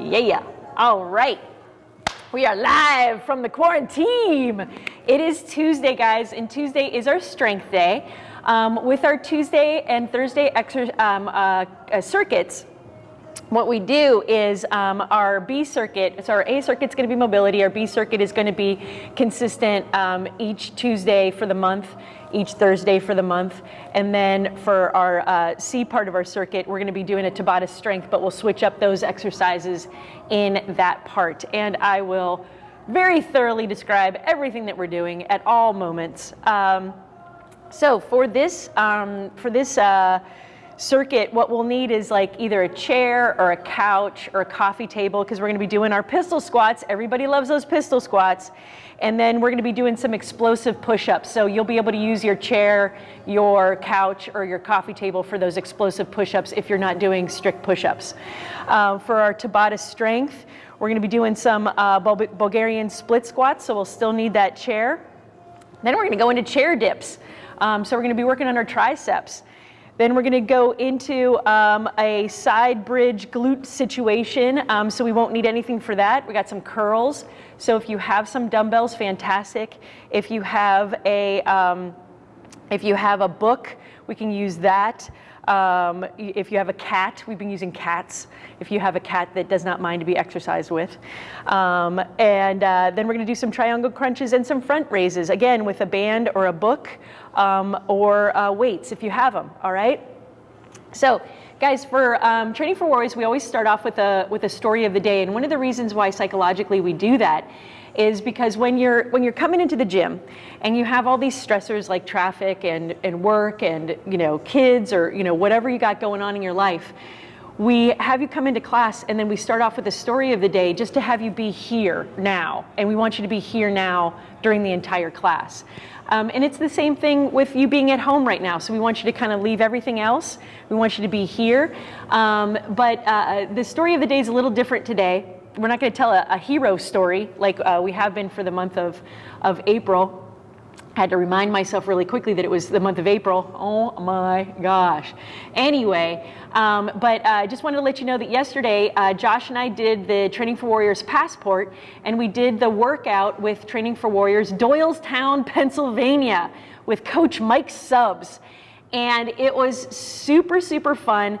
Yeah. Yeah. All right. We are live from the quarantine. It is Tuesday, guys, and Tuesday is our strength day. Um, with our Tuesday and Thursday um, uh, uh, circuits, what we do is um, our B circuit, so our A circuit is going to be mobility, our B circuit is going to be consistent um, each Tuesday for the month, each Thursday for the month. And then for our uh, C part of our circuit, we're going to be doing a Tabata strength, but we'll switch up those exercises in that part. And I will very thoroughly describe everything that we're doing at all moments. Um, so for this, um, for this uh, circuit, what we'll need is like either a chair or a couch or a coffee table because we're going to be doing our pistol squats. Everybody loves those pistol squats. And then we're going to be doing some explosive push-ups. So you'll be able to use your chair, your couch, or your coffee table for those explosive push-ups if you're not doing strict push-ups. Uh, for our Tabata strength, we're going to be doing some uh, Bulgarian split squats. So we'll still need that chair. Then we're going to go into chair dips. Um, so we're going to be working on our triceps. Then we're gonna go into um, a side bridge glute situation, um, so we won't need anything for that. We got some curls. So if you have some dumbbells, fantastic. If you have a, um, if you have a book, we can use that. Um, if you have a cat, we've been using cats. If you have a cat that does not mind to be exercised with. Um, and uh, then we're gonna do some triangle crunches and some front raises, again, with a band or a book um, or uh, weights if you have them, all right? So guys, for um, Training for Warriors, we always start off with a, with a story of the day. And one of the reasons why psychologically we do that is because when you're when you're coming into the gym and you have all these stressors like traffic and, and work and you know kids or you know whatever you got going on in your life we have you come into class and then we start off with a story of the day just to have you be here now and we want you to be here now during the entire class. Um, and it's the same thing with you being at home right now so we want you to kind of leave everything else. We want you to be here. Um, but uh, the story of the day is a little different today. We're not going to tell a, a, hero story like uh, we have been for the month of, of April. I had to remind myself really quickly that it was the month of April. Oh my gosh. Anyway, um, but I uh, just wanted to let you know that yesterday, uh, Josh and I did the Training for Warriors passport, and we did the workout with Training for Warriors, Doylestown, Pennsylvania, with Coach Mike Subs. And it was super, super fun.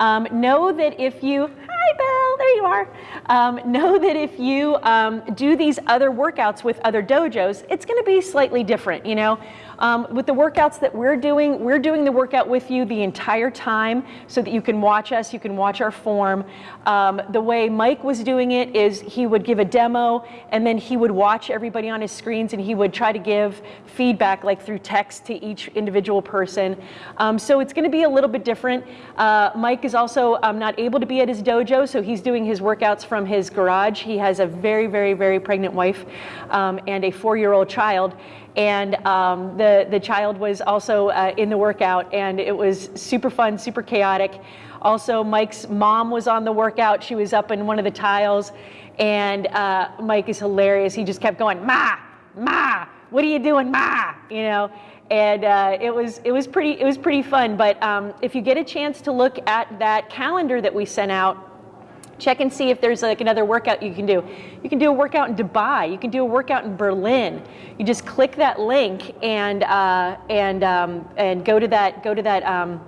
Um, know that if you, hi Bill, there you are. Um, know that if you um, do these other workouts with other dojos, it's gonna be slightly different, you know? Um, with the workouts that we're doing, we're doing the workout with you the entire time so that you can watch us, you can watch our form. Um, the way Mike was doing it is he would give a demo and then he would watch everybody on his screens and he would try to give feedback like through text to each individual person. Um, so it's gonna be a little bit different. Uh, Mike is also um, not able to be at his dojo, so he's doing his workouts from his garage. He has a very, very, very pregnant wife um, and a four-year-old child and um, the, the child was also uh, in the workout and it was super fun, super chaotic. Also, Mike's mom was on the workout. She was up in one of the tiles and uh, Mike is hilarious. He just kept going, Ma, Ma, what are you doing, Ma? You know, and uh, it was it was pretty it was pretty fun. But um, if you get a chance to look at that calendar that we sent out check and see if there's like another workout you can do. You can do a workout in Dubai. You can do a workout in Berlin. You just click that link and uh, and um, and go to that go to that um,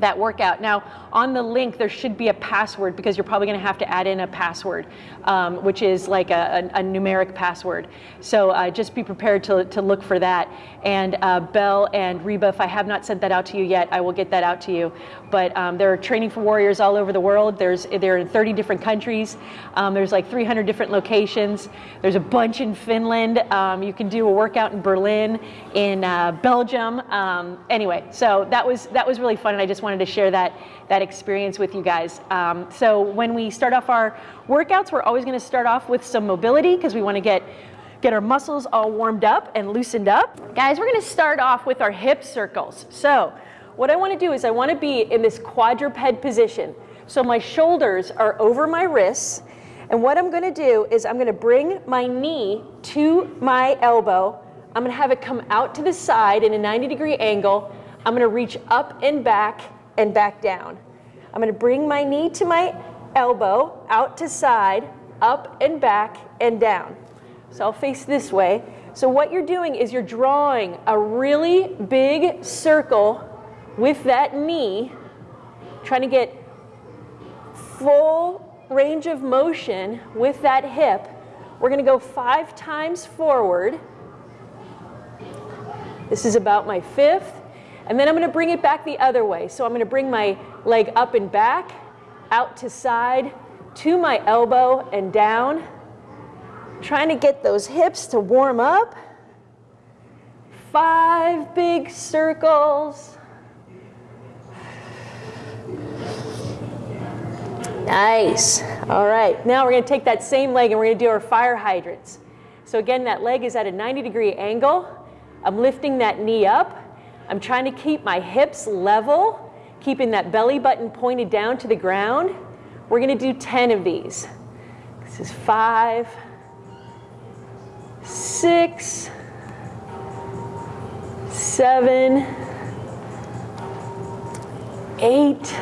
that workout. Now, on the link, there should be a password because you're probably going to have to add in a password, um, which is like a, a, a numeric password. So uh, just be prepared to, to look for that. And uh, Bell and Reba, if I have not sent that out to you yet, I will get that out to you. But um, there are training for warriors all over the world. There's they're in 30 different countries. Um, there's like 300 different locations. There's a bunch in Finland. Um, you can do a workout in Berlin, in uh, Belgium. Um, anyway, so that was that was really fun, and I just wanted to share that that experience with you guys. Um, so when we start off our workouts, we're always going to start off with some mobility because we want to get get our muscles all warmed up and loosened up. Guys, we're going to start off with our hip circles. So what I want to do is I want to be in this quadruped position. So my shoulders are over my wrists. And what I'm going to do is I'm going to bring my knee to my elbow. I'm going to have it come out to the side in a 90 degree angle. I'm going to reach up and back and back down. I'm going to bring my knee to my elbow out to side, up and back and down. So I'll face this way. So what you're doing is you're drawing a really big circle with that knee, trying to get full range of motion with that hip. We're going to go five times forward. This is about my fifth. And then I'm going to bring it back the other way. So I'm going to bring my leg up and back, out to side, to my elbow and down. Trying to get those hips to warm up. Five big circles. Nice. All right. Now we're going to take that same leg and we're going to do our fire hydrants. So again, that leg is at a 90 degree angle. I'm lifting that knee up. I'm trying to keep my hips level, keeping that belly button pointed down to the ground. We're going to do 10 of these. This is five, six, seven, eight,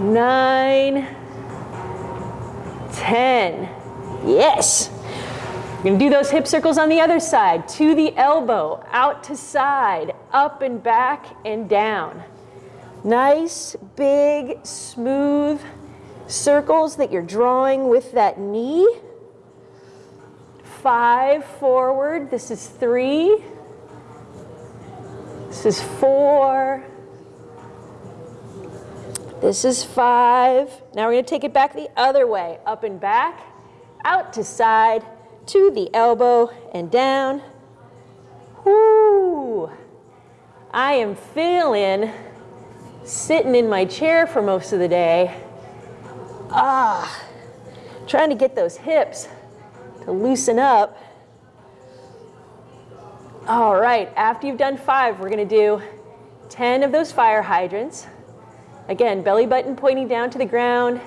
nine, 10. Yes. We're to do those hip circles on the other side. To the elbow, out to side, up and back and down. Nice, big, smooth circles that you're drawing with that knee. Five forward. This is three. This is four. This is five. Now we're to take it back the other way. Up and back, out to side, to the elbow and down. Whoo! I am feeling sitting in my chair for most of the day. Ah, trying to get those hips to loosen up. All right, after you've done five, we're gonna do 10 of those fire hydrants. Again, belly button pointing down to the ground,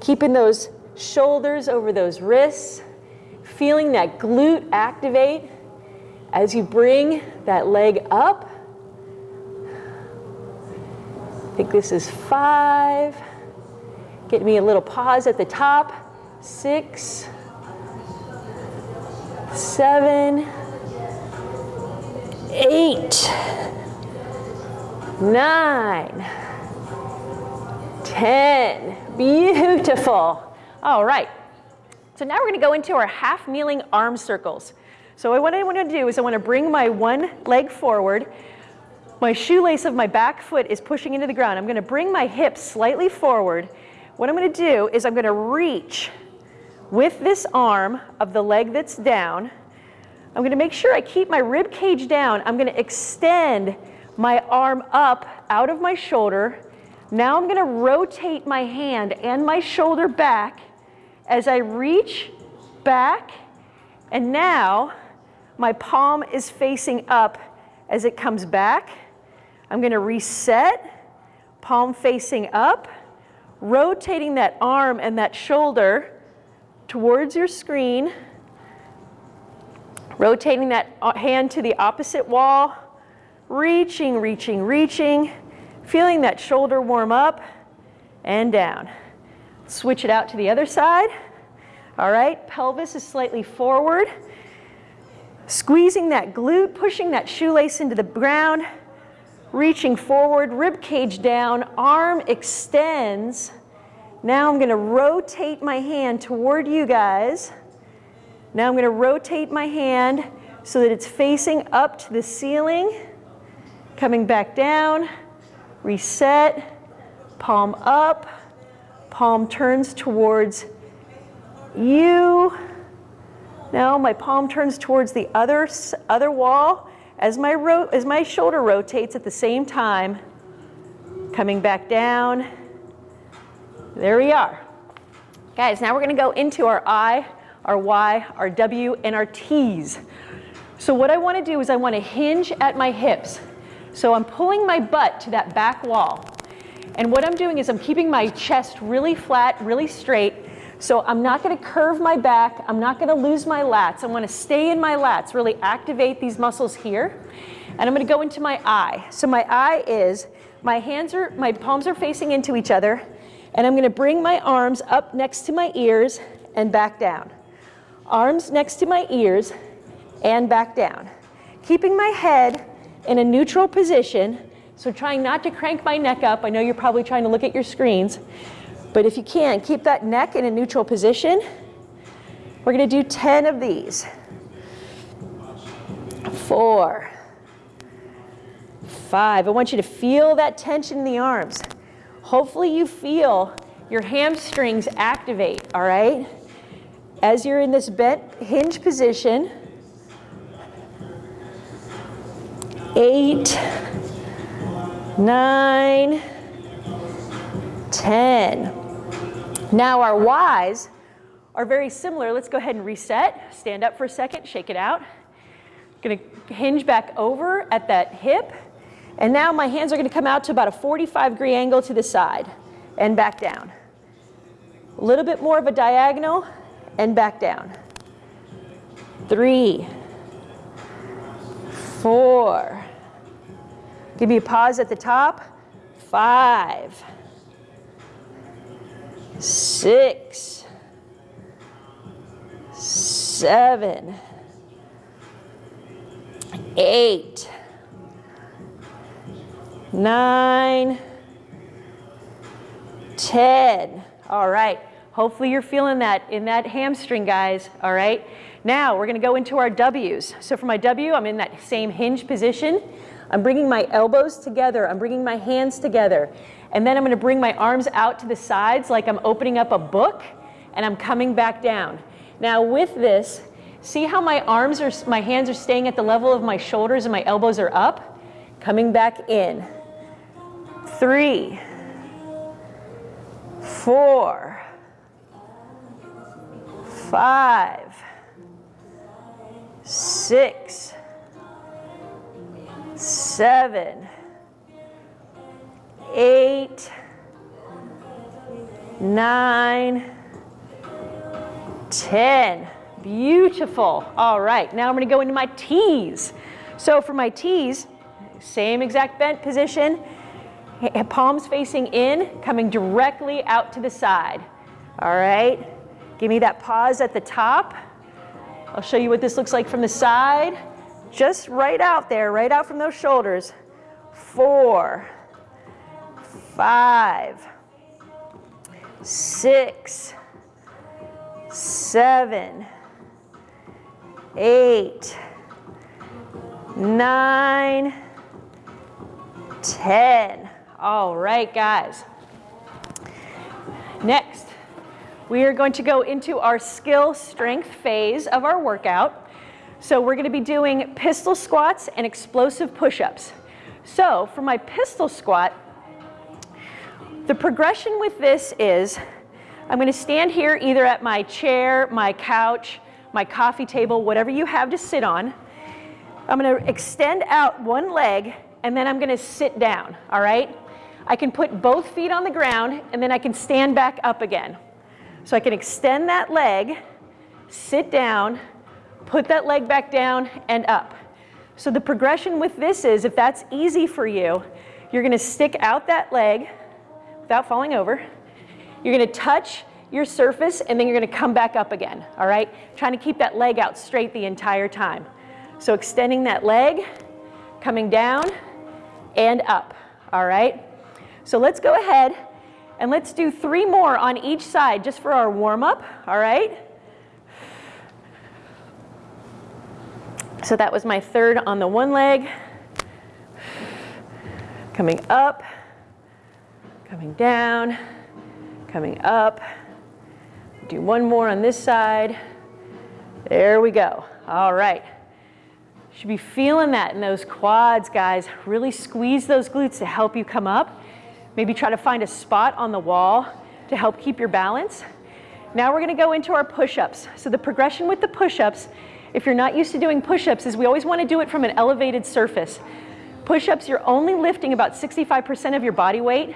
keeping those shoulders over those wrists, feeling that glute activate as you bring that leg up. I think this is five. Get me a little pause at the top. Six, seven, eight, nine, ten. Beautiful. All right. So now we're going to go into our half kneeling arm circles. So what I want to do is I want to bring my one leg forward. My shoelace of my back foot is pushing into the ground. I'm going to bring my hips slightly forward. What I'm going to do is I'm going to reach with this arm of the leg that's down. I'm going to make sure I keep my rib cage down. I'm going to extend my arm up out of my shoulder now I'm going to rotate my hand and my shoulder back as I reach back. And now my palm is facing up as it comes back. I'm going to reset, palm facing up, rotating that arm and that shoulder towards your screen, rotating that uh, hand to the opposite wall, reaching, reaching, reaching, Feeling that shoulder warm up and down. Switch it out to the other side. All right, pelvis is slightly forward. Squeezing that glute, pushing that shoelace into the ground, reaching forward, rib cage down, arm extends. Now I'm gonna rotate my hand toward you guys. Now I'm gonna rotate my hand so that it's facing up to the ceiling, coming back down, reset, palm up, palm turns towards you. Now my palm turns towards the other, other wall as my, as my shoulder rotates at the same time, coming back down. There we are. Guys, now we're gonna go into our I, our Y, our W, and our T's. So what I wanna do is I wanna hinge at my hips. So I'm pulling my butt to that back wall. And what I'm doing is I'm keeping my chest really flat, really straight. So I'm not gonna curve my back. I'm not gonna lose my lats. I wanna stay in my lats, really activate these muscles here. And I'm gonna go into my eye. So my eye is, my hands are, my palms are facing into each other. And I'm gonna bring my arms up next to my ears and back down. Arms next to my ears and back down. Keeping my head in a neutral position, so trying not to crank my neck up. I know you're probably trying to look at your screens, but if you can, keep that neck in a neutral position. We're gonna do 10 of these. Four, five. I want you to feel that tension in the arms. Hopefully you feel your hamstrings activate, all right? As you're in this bent hinge position, eight, nine, ten. Now our Ys are very similar. Let's go ahead and reset. Stand up for a second, shake it out. Gonna hinge back over at that hip. And now my hands are gonna come out to about a 45 degree angle to the side and back down. A little bit more of a diagonal and back down. Three, four. Give me a pause at the top. Five, six, seven, eight, nine, ten. All right. Hopefully you're feeling that in that hamstring, guys. All right. Now we're going to go into our W's. So for my W, I'm in that same hinge position. I'm bringing my elbows together. I'm bringing my hands together. And then I'm going to bring my arms out to the sides like I'm opening up a book and I'm coming back down. Now with this, see how my arms are, my hands are staying at the level of my shoulders and my elbows are up? Coming back in. Three, four, five, six, seven, eight, nine, ten. Beautiful. All right, now I'm to go into my T's. So for my T's, same exact bent position, palms facing in, coming directly out to the side. All right, give me that pause at the top. I'll show you what this looks like from the side. Just right out there, right out from those shoulders. Four, five, six, seven, eight, nine, ten. All right, guys. Next, we are going to go into our skill strength phase of our workout. So we're going to be doing pistol squats and explosive push-ups. So for my pistol squat, the progression with this is I'm going to stand here either at my chair, my couch, my coffee table, whatever you have to sit on. I'm going to extend out one leg and then I'm going to sit down, all right? I can put both feet on the ground and then I can stand back up again. So I can extend that leg, sit down, put that leg back down and up. So the progression with this is, if that's easy for you, you're gonna stick out that leg without falling over. You're gonna touch your surface and then you're gonna come back up again, all right? Trying to keep that leg out straight the entire time. So extending that leg, coming down and up, all right? So let's go ahead and let's do three more on each side just for our warm up, all right? So that was my third on the one leg. Coming up, coming down, coming up. Do one more on this side. There we go. All right. Should be feeling that in those quads, guys. Really squeeze those glutes to help you come up. Maybe try to find a spot on the wall to help keep your balance. Now we're gonna go into our push-ups. So the progression with the push-ups, if you're not used to doing push-ups, is we always wanna do it from an elevated surface. Push-ups, you're only lifting about 65% of your body weight,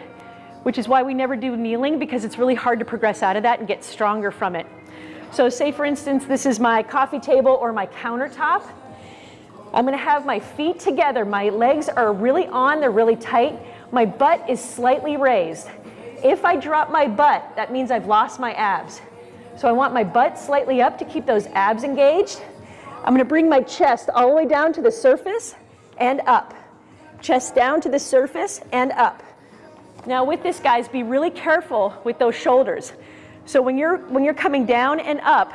which is why we never do kneeling because it's really hard to progress out of that and get stronger from it. So say for instance, this is my coffee table or my countertop. I'm gonna have my feet together. My legs are really on, they're really tight. My butt is slightly raised. If I drop my butt, that means I've lost my abs. So I want my butt slightly up to keep those abs engaged. I'm gonna bring my chest all the way down to the surface and up. Chest down to the surface and up. Now with this, guys, be really careful with those shoulders. So when you're, when you're coming down and up,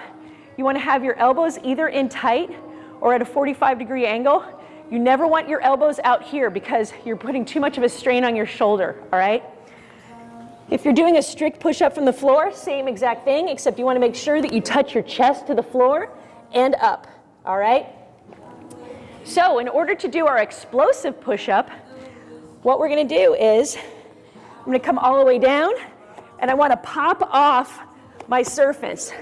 you wanna have your elbows either in tight or at a 45 degree angle. You never want your elbows out here because you're putting too much of a strain on your shoulder, all right? If you're doing a strict push-up from the floor, same exact thing, except you wanna make sure that you touch your chest to the floor and up all right? So in order to do our explosive push-up, what we're gonna do is, I'm gonna come all the way down, and I wanna pop off my surface.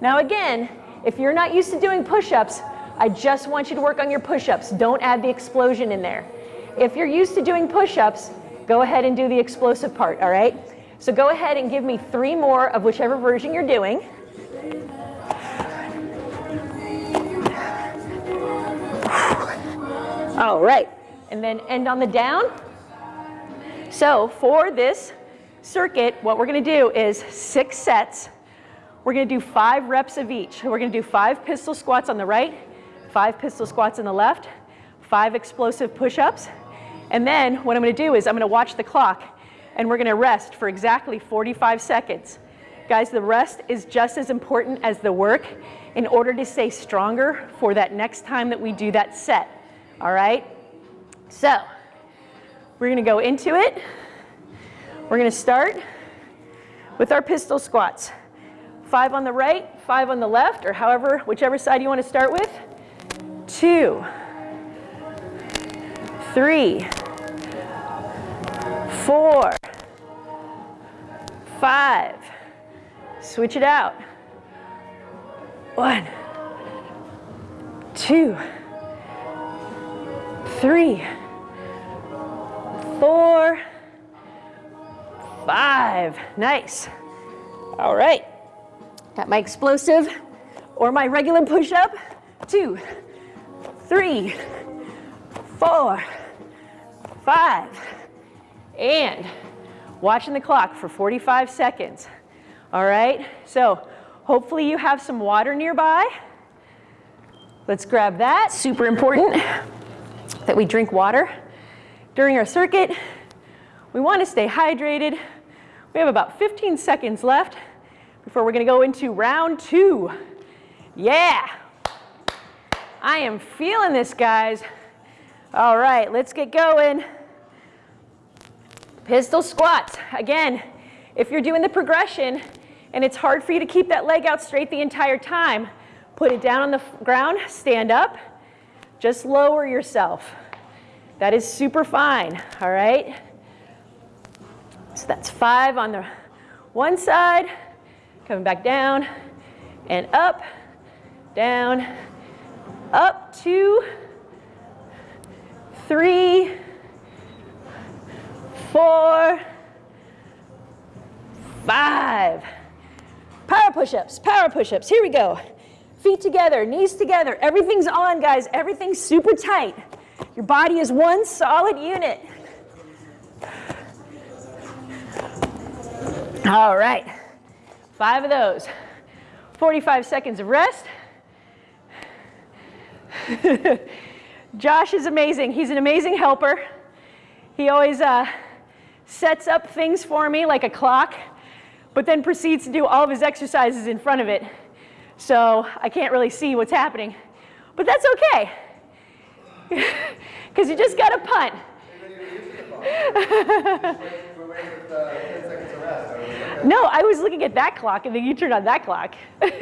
Now again, if you're not used to doing push-ups, I just want you to work on your push-ups. Don't add the explosion in there. If you're used to doing push-ups, go ahead and do the explosive part, all right? So go ahead and give me three more of whichever version you're doing. All right, and then end on the down. So for this circuit, what we're gonna do is six sets. We're gonna do five reps of each. We're gonna do five pistol squats on the right, five pistol squats on the left, five explosive push-ups, and then what I'm gonna do is I'm gonna watch the clock and we're gonna rest for exactly 45 seconds. Guys, the rest is just as important as the work in order to stay stronger for that next time that we do that set all right? So we're gonna go into it. We're gonna start with our pistol squats. Five on the right, five on the left, or however, whichever side you wanna start with. Two, three, four, five. Switch it out. One, two, three, four, five. Nice. All right. Got my explosive or my regular push-up. Two, three, four, five. And watching the clock for 45 seconds. All right, so hopefully you have some water nearby. Let's grab that, super important that we drink water during our circuit. We want to stay hydrated. We have about 15 seconds left before we're going to go into round two. Yeah. I am feeling this, guys. All right, let's get going. Pistol squats. Again, if you're doing the progression and it's hard for you to keep that leg out straight the entire time, put it down on the ground, stand up, just lower yourself. That is super fine, all right? So that's five on the one side, coming back down and up, down, up, two, three, four, five. Power push-ups, power push-ups, here we go. Feet together, knees together. Everything's on, guys. Everything's super tight. Your body is one solid unit. All right, five of those. 45 seconds of rest. Josh is amazing. He's an amazing helper. He always uh, sets up things for me like a clock, but then proceeds to do all of his exercises in front of it so I can't really see what's happening. But that's okay, because you just got to punt. no, I was looking at that clock and then you turned on that clock. and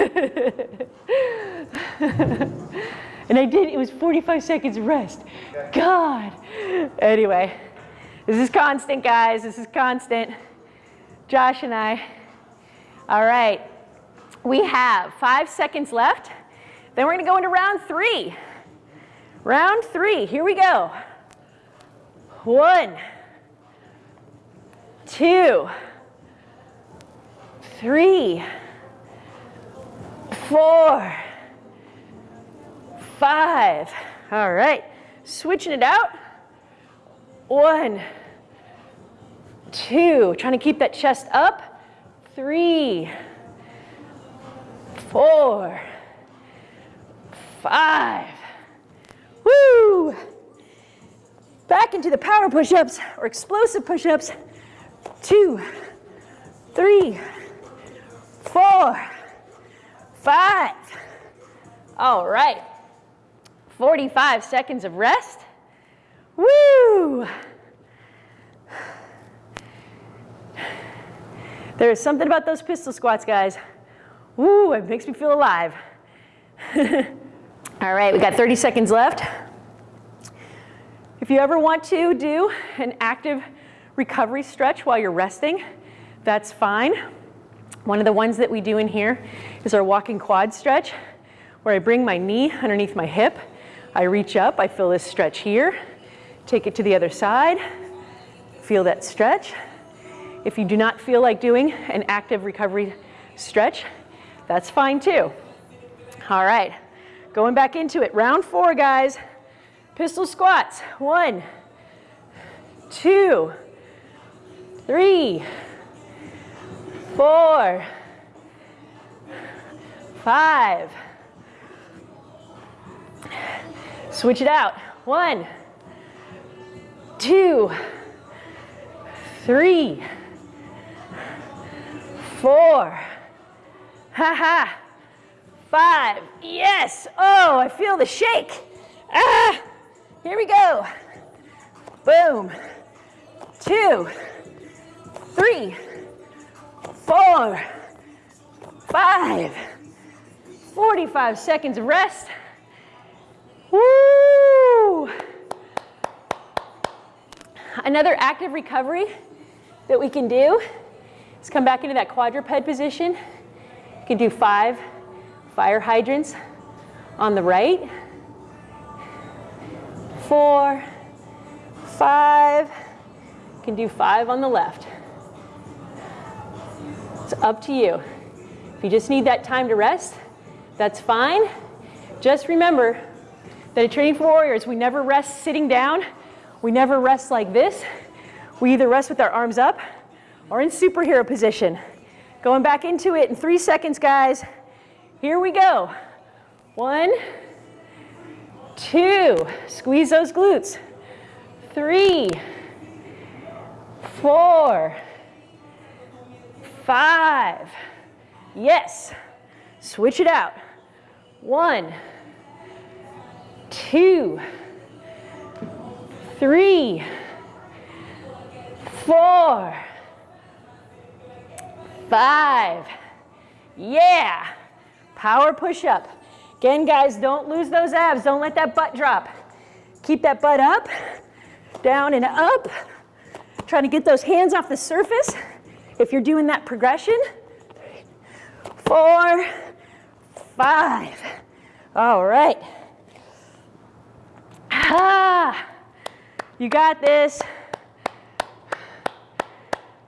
I did, it was 45 seconds rest. God. Anyway, this is constant, guys. This is constant. Josh and I. All right. We have five seconds left. Then we're going to go into round three. Round three, here we go. One, two, three, four, five. All right, switching it out. One, two, trying to keep that chest up, three, four, five, woo! Back into the power push-ups or explosive push-ups, two, three, four, five. All right, 45 seconds of rest. Woo! There is something about those pistol squats, guys. Woo, it makes me feel alive. All right, we got 30 seconds left. If you ever want to do an active recovery stretch while you're resting, that's fine. One of the ones that we do in here is our walking quad stretch, where I bring my knee underneath my hip. I reach up, I feel this stretch here, take it to the other side, feel that stretch. If you do not feel like doing an active recovery stretch, that's fine too. All right, going back into it. Round four, guys. Pistol squats. One, two, three, four, five. Switch it out. One, two, three, four, ha ha, five, yes, oh, I feel the shake, ah, here we go, boom, two, three, four, five, 45 seconds of rest, woo, another active recovery that we can do Let's come back into that quadruped position. Can do five fire hydrants on the right. Four, five. You can do five on the left. It's up to you. If you just need that time to rest, that's fine. Just remember that at Training for Warriors, we never rest sitting down. We never rest like this. We either rest with our arms up or in superhero position. Going back into it in three seconds, guys. Here we go. One, two, squeeze those glutes. Three, four, five. Yes. Switch it out. One, two, three, four, five. Yeah. Power push up. Again, guys, don't lose those abs. Don't let that butt drop. Keep that butt up, down and up. Trying to get those hands off the surface. If you're doing that progression. Four, five. All right. Ah, you got this.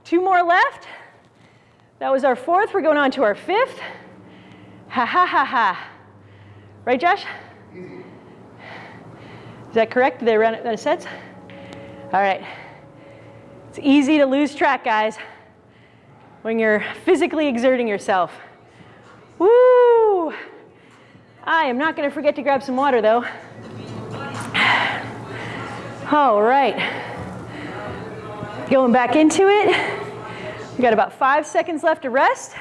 Two more left. That was our fourth. We're going on to our fifth. Ha ha ha ha. Right, Josh? Is that correct? Did they run out of sets? All right. It's easy to lose track, guys, when you're physically exerting yourself. Woo! I am not going to forget to grab some water, though. All right. Going back into it. We got about five seconds left to rest.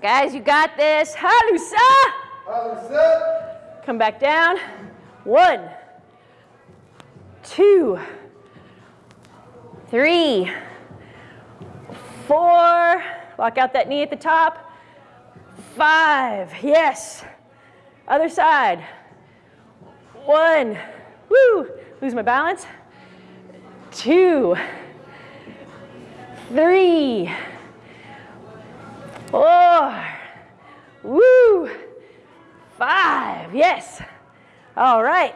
Guys, you got this. Halusa. Halusa. Come back down. One, two, three, four. Lock out that knee at the top. Five. Yes. Other side. One. Woo. Lose my balance. Two three, four, woo, five, yes. All right.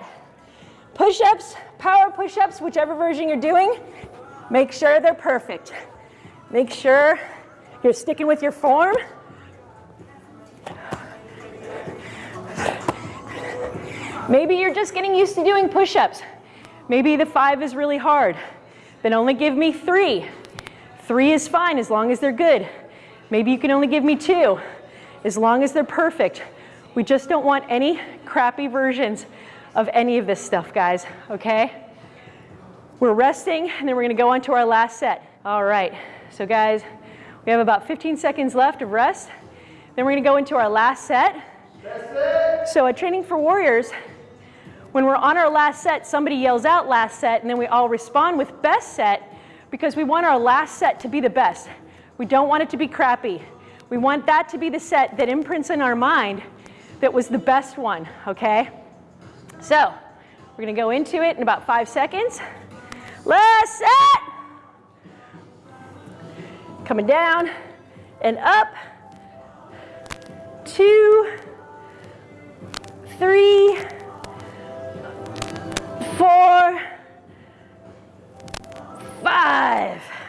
Push-ups, power push-ups, whichever version you're doing, make sure they're perfect. Make sure you're sticking with your form. Maybe you're just getting used to doing push-ups. Maybe the five is really hard. then only give me three. Three is fine as long as they're good. Maybe you can only give me two as long as they're perfect. We just don't want any crappy versions of any of this stuff, guys, okay? We're resting, and then we're gonna go on to our last set. All right, so guys, we have about 15 seconds left of rest. Then we're gonna go into our last set. So at Training for Warriors, when we're on our last set, somebody yells out last set, and then we all respond with best set because we want our last set to be the best. We don't want it to be crappy. We want that to be the set that imprints in our mind that was the best one, okay? So, we're gonna go into it in about five seconds. Last set. Coming down and up. Two, three,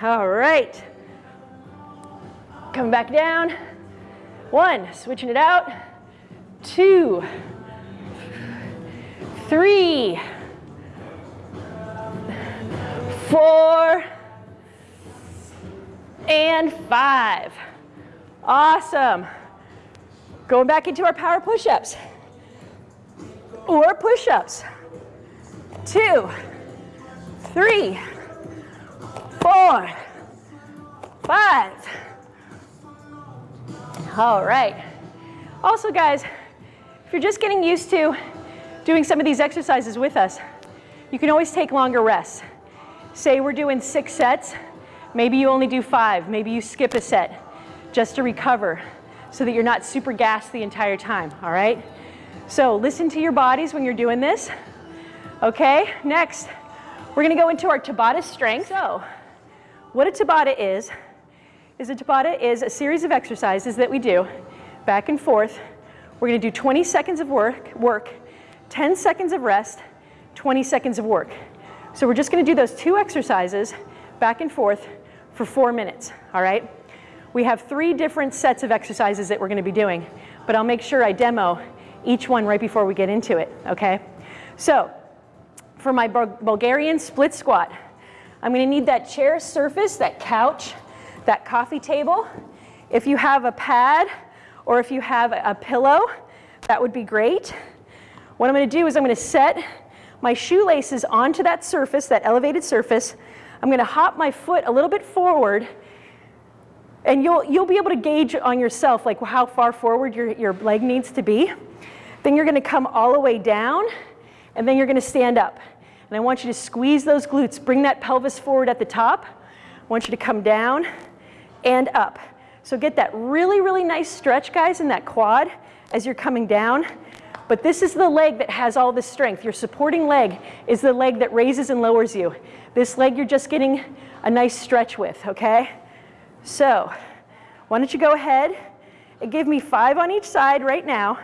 All right. Come back down. One, switching it out. Two, three, four, and five. Awesome. Going back into our power push-ups or push-ups. Two, three, four, five. All right. Also, guys, if you're just getting used to doing some of these exercises with us, you can always take longer rests. Say we're doing six sets, maybe you only do five, maybe you skip a set just to recover so that you're not super gassed the entire time, all right? So listen to your bodies when you're doing this. Okay, next, we're gonna go into our Tabata strength. So, what a Tabata is, is a Tabata is a series of exercises that we do back and forth. We're gonna do 20 seconds of work, work, 10 seconds of rest, 20 seconds of work. So we're just gonna do those two exercises back and forth for four minutes, all right? We have three different sets of exercises that we're gonna be doing, but I'll make sure I demo each one right before we get into it, okay? So, for my Bulgarian split squat, I'm gonna need that chair surface, that couch, that coffee table. If you have a pad or if you have a pillow, that would be great. What I'm gonna do is I'm gonna set my shoelaces onto that surface, that elevated surface. I'm gonna hop my foot a little bit forward and you'll, you'll be able to gauge on yourself like how far forward your, your leg needs to be. Then you're gonna come all the way down and then you're gonna stand up. And I want you to squeeze those glutes, bring that pelvis forward at the top. I want you to come down and up. So get that really, really nice stretch, guys, in that quad as you're coming down. But this is the leg that has all the strength. Your supporting leg is the leg that raises and lowers you. This leg you're just getting a nice stretch with, okay? So why don't you go ahead and give me five on each side right now,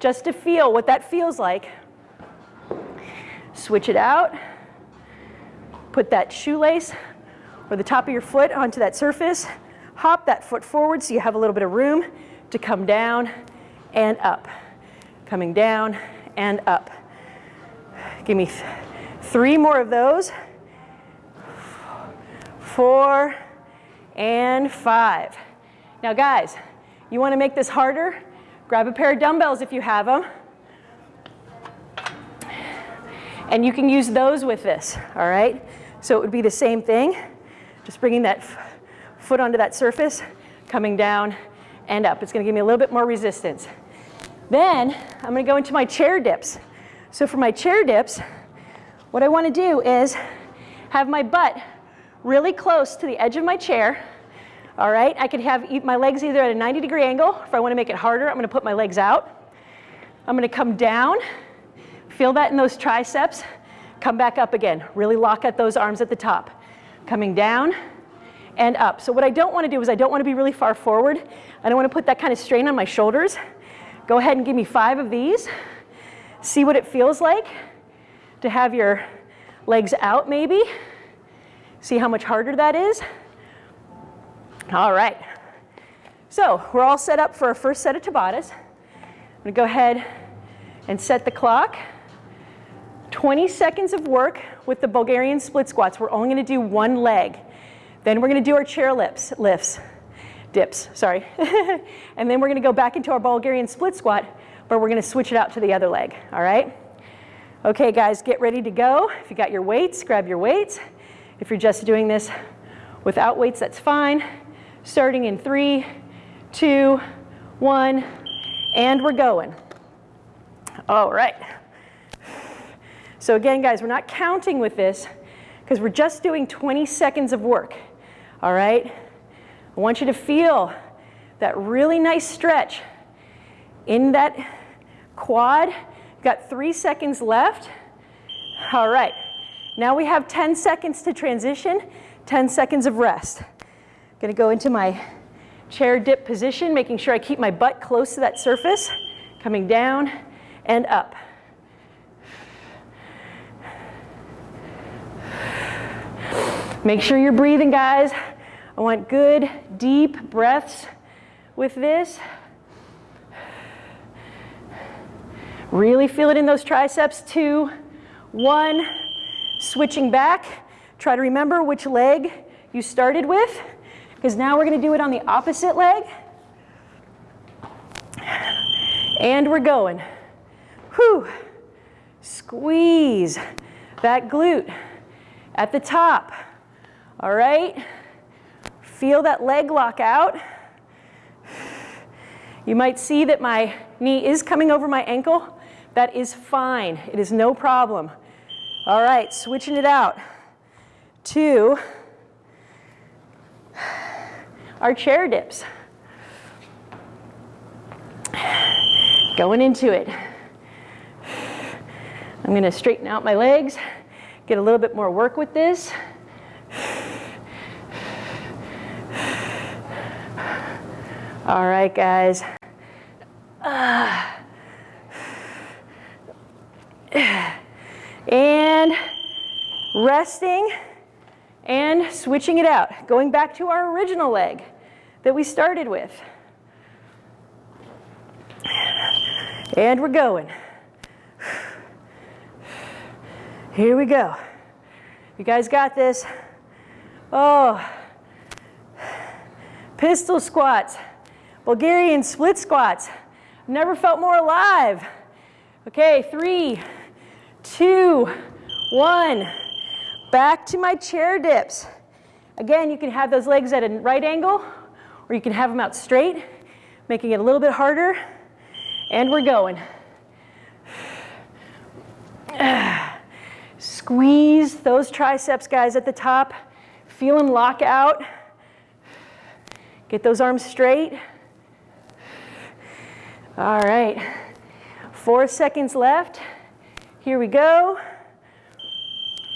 just to feel what that feels like. Switch it out. Put that shoelace or the top of your foot onto that surface. Hop that foot forward so you have a little bit of room to come down and up. Coming down and up. Give me th three more of those. Four and five. Now guys, you wanna make this harder? Grab a pair of dumbbells if you have them. And you can use those with this, all right? So it would be the same thing, just bringing that foot onto that surface, coming down and up. It's gonna give me a little bit more resistance. Then I'm gonna go into my chair dips. So for my chair dips, what I wanna do is have my butt really close to the edge of my chair. All right, I could have my legs either at a 90 degree angle. If I wanna make it harder, I'm gonna put my legs out. I'm gonna come down Feel that in those triceps. Come back up again. Really lock at those arms at the top. Coming down and up. So what I don't want to do is I don't want to be really far forward. I don't want to put that kind of strain on my shoulders. Go ahead and give me five of these. See what it feels like to have your legs out maybe. See how much harder that is. All right. So we're all set up for our first set of Tabatas. I'm going to go ahead and set the clock. 20 seconds of work with the Bulgarian split squats. We're only going to do one leg. Then we're going to do our chair lifts, lifts dips, sorry. and then we're going to go back into our Bulgarian split squat, but we're going to switch it out to the other leg, all right? Okay, guys, get ready to go. If you got your weights, grab your weights. If you're just doing this without weights, that's fine. Starting in three, two, one, and we're going. All right. So again, guys, we're not counting with this because we're just doing 20 seconds of work. All right? I want you to feel that really nice stretch in that quad. Got three seconds left. All right. Now we have 10 seconds to transition, 10 seconds of rest. I'm gonna go into my chair dip position, making sure I keep my butt close to that surface, coming down and up. Make sure you're breathing, guys. I want good, deep breaths with this. Really feel it in those triceps. Two, one, switching back. Try to remember which leg you started with, because now we're going to do it on the opposite leg. And we're going. Whew. Squeeze that glute at the top. All right. Feel that leg lock out. You might see that my knee is coming over my ankle. That is fine. It is no problem. All right, switching it out to our chair dips. Going into it. I'm going to straighten out my legs, get a little bit more work with this. All right, guys. And resting and switching it out. Going back to our original leg that we started with. And we're going. Here we go. You guys got this. Oh, pistol squats. Bulgarian split squats. Never felt more alive. Okay, three, two, one. Back to my chair dips. Again, you can have those legs at a right angle, or you can have them out straight, making it a little bit harder. And we're going. Squeeze those triceps, guys, at the top. Feel them lock out. Get those arms straight. All right, four seconds left. Here we go.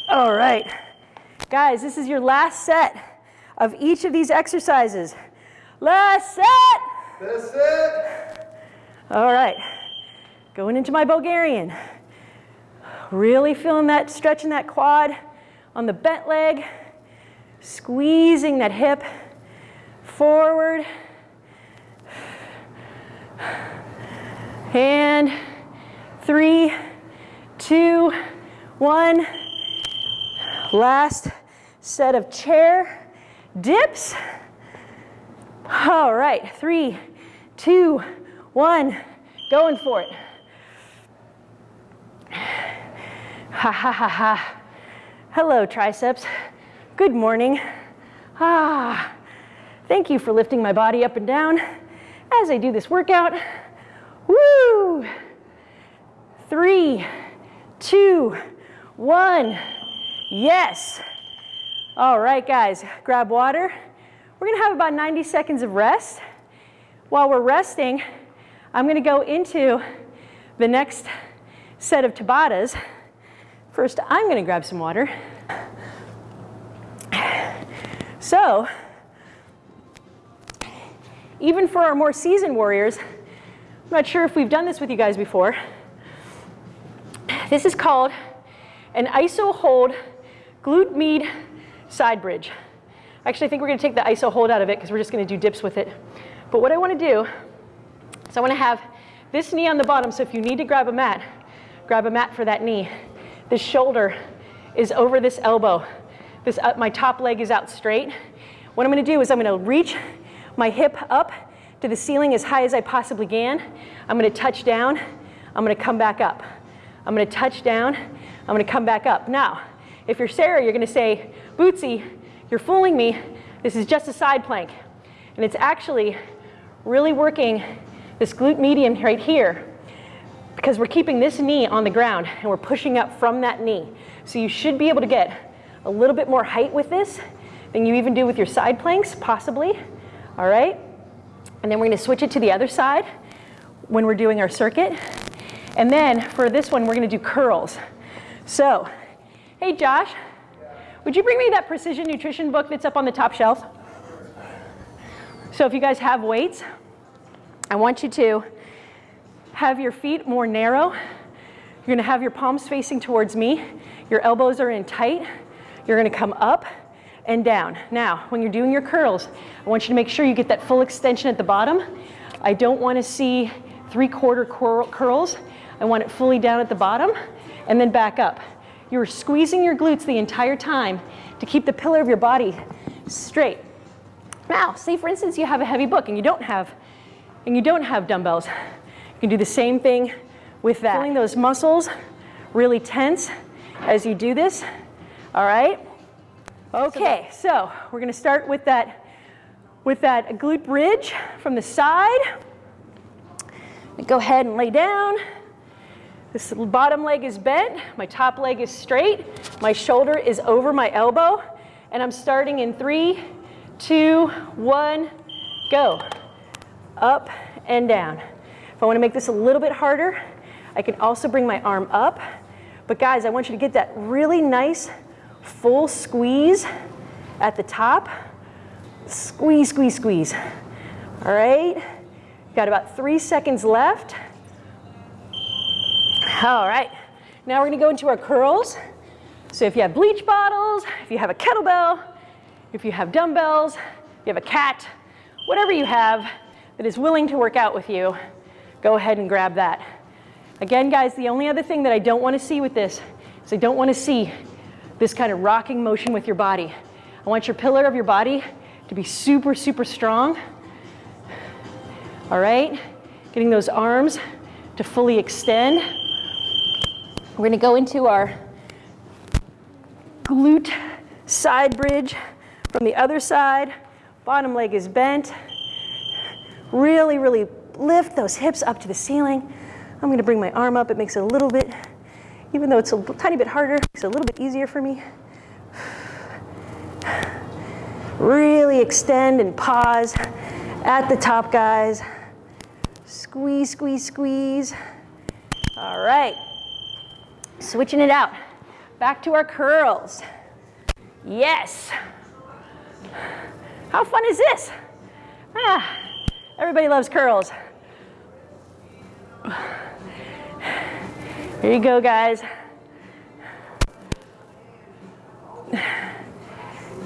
All right, guys, this is your last set of each of these exercises. Last set. That's it. All right, going into my Bulgarian. Really feeling that stretch in that quad on the bent leg, squeezing that hip forward. And three, two, one. Last set of chair dips. All right, three, two, one. Going for it. Ha ha ha ha. Hello, triceps. Good morning. Ah, thank you for lifting my body up and down as I do this workout. Woo! Three, two, one. Yes. All right, guys, grab water. We're gonna have about 90 seconds of rest. While we're resting, I'm gonna go into the next set of Tabatas. First, I'm gonna grab some water. So, even for our more seasoned warriors, I'm not sure if we've done this with you guys before. This is called an iso hold glute med side bridge. Actually, I think we're gonna take the iso hold out of it because we're just gonna do dips with it. But what I wanna do is I wanna have this knee on the bottom, so if you need to grab a mat, grab a mat for that knee. This shoulder is over this elbow. This, uh, my top leg is out straight. What I'm gonna do is I'm gonna reach my hip up to the ceiling as high as I possibly can. I'm gonna touch down. I'm gonna come back up. I'm gonna touch down. I'm gonna come back up. Now, if you're Sarah, you're gonna say, Bootsy, you're fooling me. This is just a side plank. And it's actually really working this glute medius right here because we're keeping this knee on the ground and we're pushing up from that knee. So you should be able to get a little bit more height with this than you even do with your side planks, possibly. All right? And then we're gonna switch it to the other side when we're doing our circuit. And then for this one, we're gonna do curls. So, hey Josh, would you bring me that precision nutrition book that's up on the top shelf? So if you guys have weights, I want you to have your feet more narrow. You're gonna have your palms facing towards me. Your elbows are in tight. You're gonna come up and down. Now, when you're doing your curls, I want you to make sure you get that full extension at the bottom. I don't wanna see three quarter curls. I want it fully down at the bottom and then back up. You're squeezing your glutes the entire time to keep the pillar of your body straight. Now, say for instance you have a heavy book and you don't have and you don't have dumbbells. You can do the same thing with that. Feeling those muscles really tense as you do this. All right? Okay, so we're gonna start with that with that glute bridge from the side. Go ahead and lay down. This bottom leg is bent, my top leg is straight, my shoulder is over my elbow, and I'm starting in three, two, one, go. Up and down. If I wanna make this a little bit harder, I can also bring my arm up. But guys, I want you to get that really nice full squeeze at the top. Squeeze, squeeze, squeeze. All right, got about three seconds left. All right, now we're gonna go into our curls. So if you have bleach bottles, if you have a kettlebell, if you have dumbbells, you have a cat, whatever you have that is willing to work out with you, go ahead and grab that. Again, guys, the only other thing that I don't want to see with this is I don't want to see this kind of rocking motion with your body. I want your pillar of your body to be super, super strong. All right? Getting those arms to fully extend. We're gonna go into our glute side bridge from the other side. Bottom leg is bent. Really, really lift those hips up to the ceiling. I'm gonna bring my arm up. It makes it a little bit, even though it's a tiny bit harder, it's a little bit easier for me. Really extend and pause at the top, guys. Squeeze, squeeze, squeeze. All right. Switching it out. Back to our curls. Yes. How fun is this? Ah, everybody loves curls. Here you go, guys.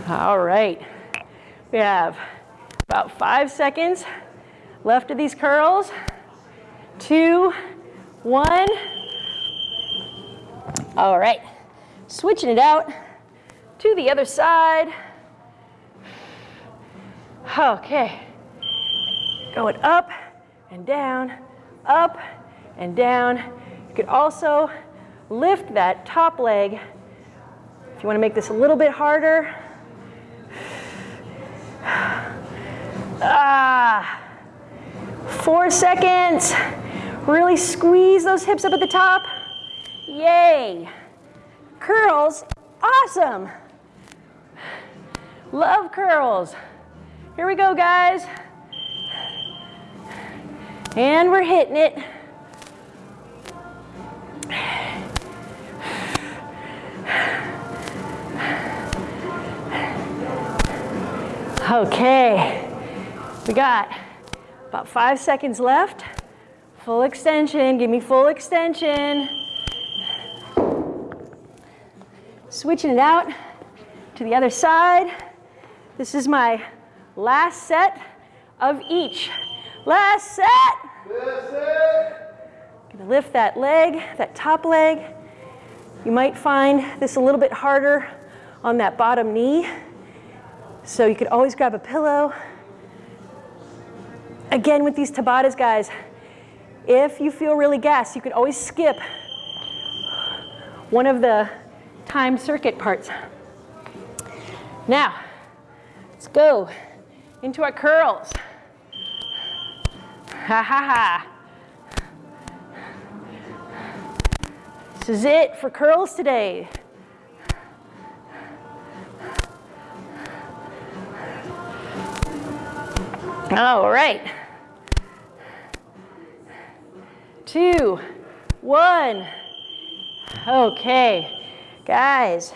All right. We have about five seconds left of these curls. Two, one. All right, switching it out to the other side. Okay, going up and down, up and down. You could also lift that top leg. If you want to make this a little bit harder. Ah, four seconds. Really squeeze those hips up at the top. Yay. Curls, awesome. Love curls. Here we go, guys. And we're hitting it. Okay, we got about five seconds left. Full extension, give me full extension. Switching it out to the other side. This is my last set of each. Last set. Listen. Gonna lift that leg, that top leg. You might find this a little bit harder on that bottom knee. So you could always grab a pillow. Again, with these Tabatas, guys, if you feel really gassed, you could always skip one of the time circuit parts. Now, let's go into our curls. Ha ha ha. This is it for curls today. All right. Two, one. Okay, guys.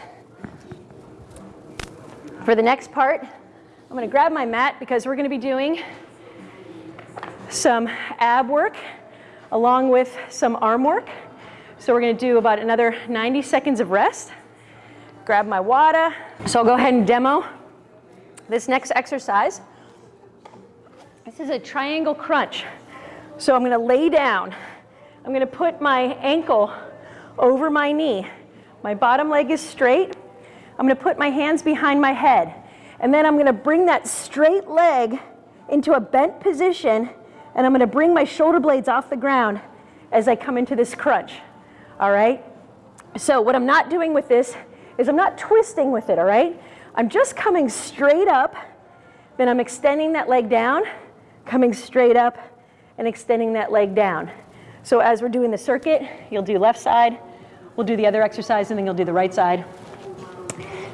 For the next part, I'm gonna grab my mat because we're gonna be doing some ab work along with some arm work. So we're gonna do about another 90 seconds of rest. Grab my WADA. So I'll go ahead and demo this next exercise. This is a triangle crunch. So I'm gonna lay down. I'm gonna put my ankle over my knee. My bottom leg is straight. I'm gonna put my hands behind my head. And then I'm gonna bring that straight leg into a bent position and I'm gonna bring my shoulder blades off the ground as I come into this crunch all right? So what I'm not doing with this is I'm not twisting with it, all right? I'm just coming straight up, then I'm extending that leg down, coming straight up, and extending that leg down. So as we're doing the circuit, you'll do left side, we'll do the other exercise, and then you'll do the right side.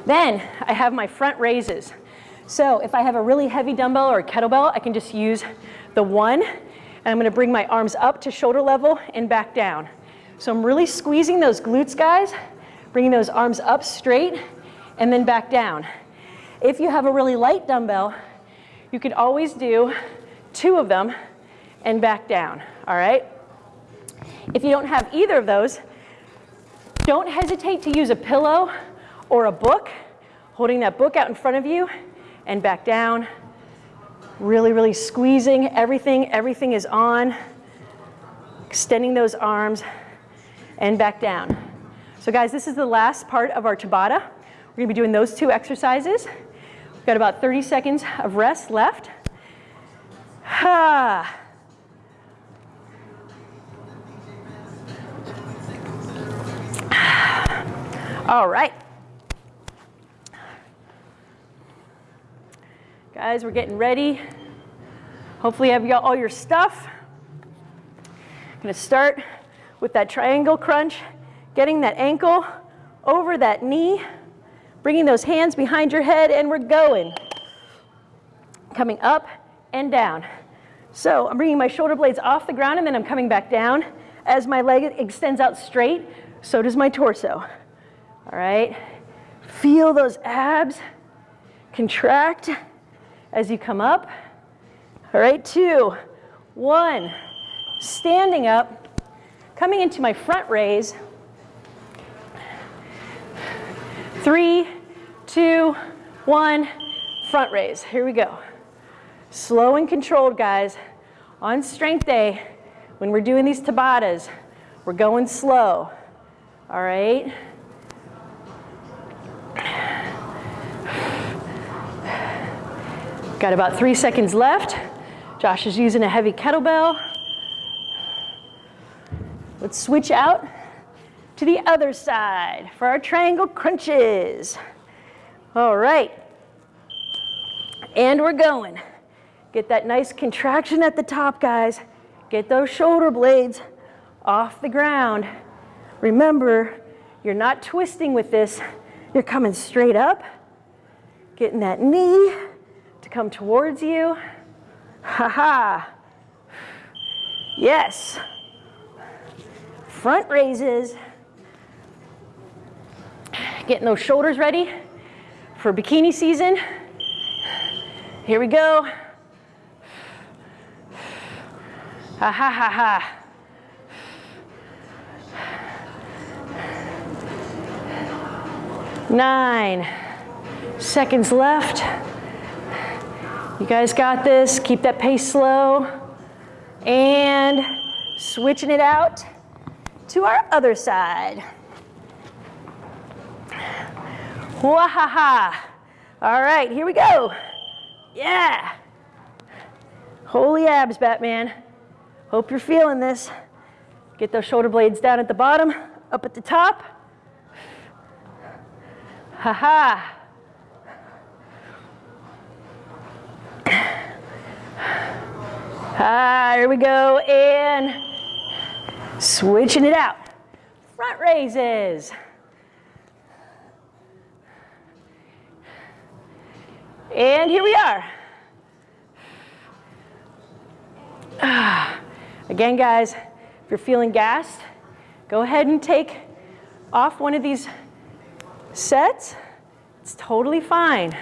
Then I have my front raises. So if I have a really heavy dumbbell or kettlebell, I can just use the one, and I'm gonna bring my arms up to shoulder level and back down. So I'm really squeezing those glutes, guys, bringing those arms up straight and then back down. If you have a really light dumbbell, you could always do two of them and back down, all right? If you don't have either of those, don't hesitate to use a pillow or a book, holding that book out in front of you and back down. Really, really squeezing everything, everything is on. Extending those arms, and back down. So guys, this is the last part of our Tabata. We're gonna be doing those two exercises. We've got about 30 seconds of rest left. Ha. All right. Guys, we're getting ready. Hopefully you have all your stuff. I'm gonna start with that triangle crunch, getting that ankle over that knee, bringing those hands behind your head, and we're going. Coming up and down. So I'm bringing my shoulder blades off the ground and then I'm coming back down. As my leg extends out straight, so does my torso. All right, feel those abs contract as you come up. All right, two, one, standing up, Coming into my front raise. Three, two, one, front raise. Here we go. Slow and controlled, guys. On strength day, when we're doing these Tabatas, we're going slow. All right? Got about three seconds left. Josh is using a heavy kettlebell. Let's switch out to the other side for our triangle crunches. All right. And we're going. Get that nice contraction at the top, guys. Get those shoulder blades off the ground. Remember, you're not twisting with this. You're coming straight up, getting that knee to come towards you. Ha ha. Yes front raises, getting those shoulders ready for bikini season. Here we go. Ha ha ha ha. Nine seconds left. You guys got this. Keep that pace slow. And switching it out to our other side. Wahaha. All right, here we go. Yeah. Holy abs, Batman. Hope you're feeling this. Get those shoulder blades down at the bottom, up at the top. Ha ha. Ah, here we go, and switching it out. Front raises. And here we are. Ah. Again, guys, if you're feeling gassed, go ahead and take off one of these sets. It's totally fine.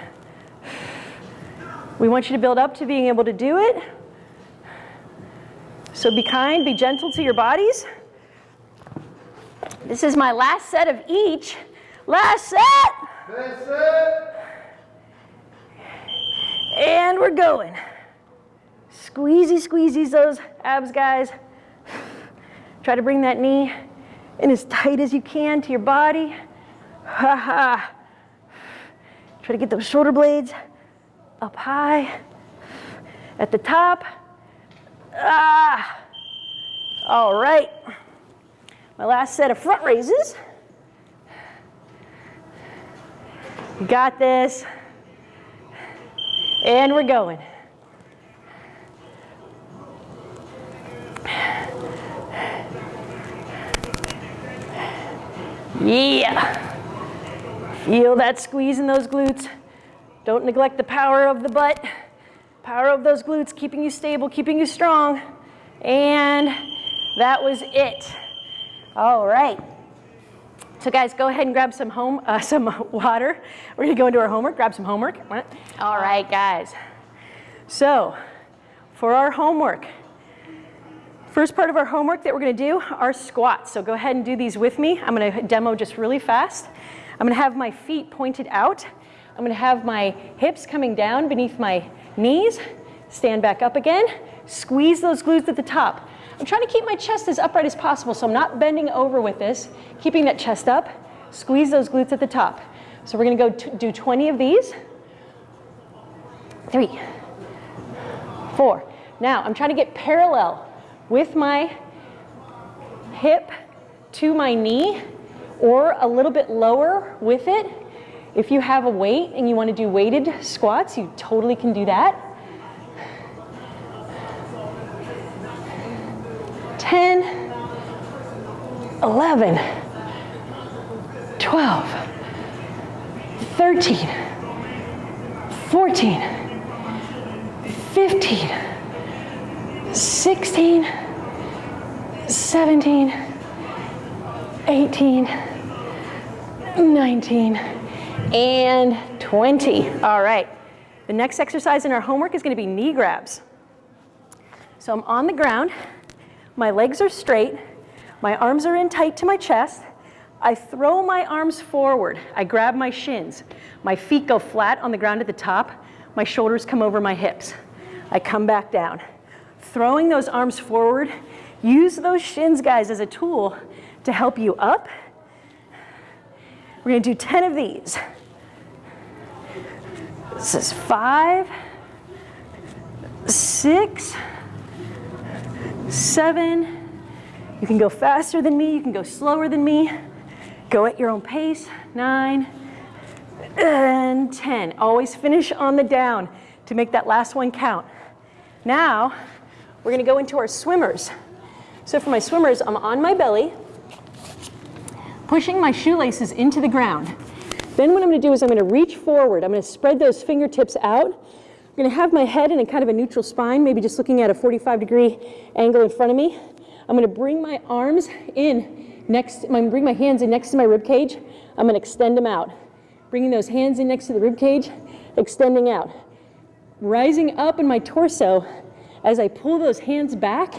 We want you to build up to being able to do it. So be kind, be gentle to your bodies. This is my last set of each. Last set. Vincent. And we're going. Squeezy, squeezies those abs, guys. Try to bring that knee in as tight as you can to your body. Ha ha. Try to get those shoulder blades up high at the top. Ah. All right. My last set of front raises. You got this. And we're going. Yeah. Feel that squeeze in those glutes. Don't neglect the power of the butt. Power of those glutes, keeping you stable, keeping you strong. And that was it. All right. So guys, go ahead and grab some home, uh, some water. We're gonna go into our homework, grab some homework. All right, guys. So, for our homework, first part of our homework that we're gonna do are squats. So go ahead and do these with me. I'm gonna demo just really fast. I'm gonna have my feet pointed out. I'm gonna have my hips coming down beneath my knees. Stand back up again. Squeeze those glutes at the top. I'm trying to keep my chest as upright as possible, so I'm not bending over with this, keeping that chest up. Squeeze those glutes at the top. So we're gonna go do 20 of these. Three, four. Now, I'm trying to get parallel with my hip to my knee or a little bit lower with it. If you have a weight and you want to do weighted squats, you totally can do that. 10, 11, 12, 13, 14, 15, 16, 17, 18, 19, and 20. All right. The next exercise in our homework is going to be knee grabs. So I'm on the ground. My legs are straight. My arms are in tight to my chest. I throw my arms forward. I grab my shins. My feet go flat on the ground at the top. My shoulders come over my hips. I come back down. Throwing those arms forward, use those shins, guys, as a tool to help you up. We're gonna do 10 of these. This is five, six, seven. You can go faster than me, you can go slower than me. Go at your own pace. Nine and 10. Always finish on the down to make that last one count. Now, we're gonna go into our swimmers. So for my swimmers, I'm on my belly, pushing my shoelaces into the ground. Then what I'm gonna do is I'm gonna reach forward. I'm gonna spread those fingertips out. I'm gonna have my head in a kind of a neutral spine, maybe just looking at a 45 degree angle in front of me. I'm gonna bring my arms in next, I'm gonna bring my hands in next to my rib cage. I'm gonna extend them out. Bringing those hands in next to the rib cage, extending out. Rising up in my torso as I pull those hands back.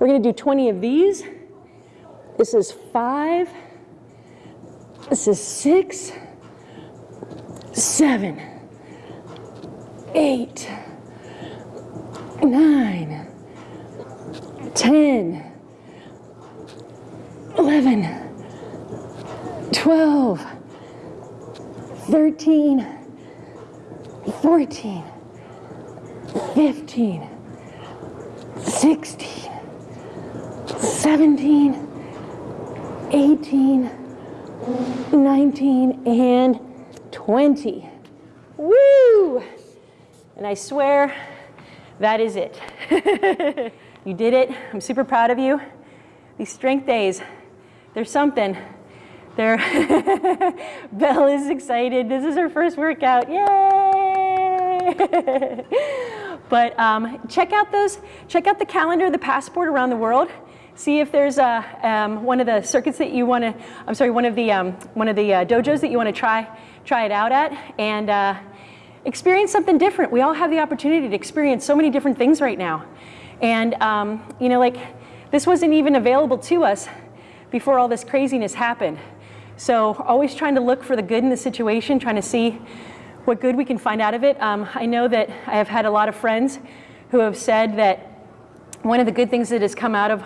We're gonna do 20 of these. This is five. This is six seven, eight, nine, ten, eleven, twelve, 13, 14, 15, 16, 17, 18, 19, and 20. Woo! And I swear that is it. you did it. I'm super proud of you. These strength days, there's something. There, Belle is excited. This is her first workout. Yay! but um, check out those. Check out the calendar, the passport around the world. See if there's a, um, one of the circuits that you want to. I'm sorry, one of the um, one of the uh, dojos that you want to try try it out at, and uh, experience something different. We all have the opportunity to experience so many different things right now, and um, you know, like this wasn't even available to us before all this craziness happened. So always trying to look for the good in the situation, trying to see what good we can find out of it. Um, I know that I have had a lot of friends who have said that one of the good things that has come out of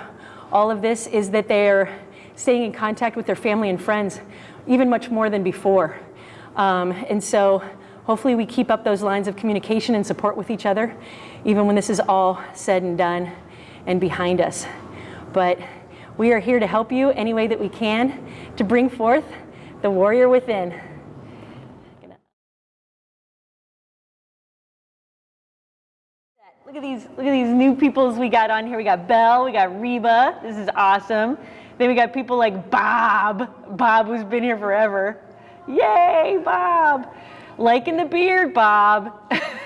all of this is that they're staying in contact with their family and friends, even much more than before. Um, and so hopefully we keep up those lines of communication and support with each other, even when this is all said and done and behind us. But we are here to help you any way that we can to bring forth the warrior within. Look at these, look at these new peoples we got on here. We got Belle, we got Reba. This is awesome. Then we got people like Bob, Bob who's been here forever. Yay, Bob. Liking the beard, Bob.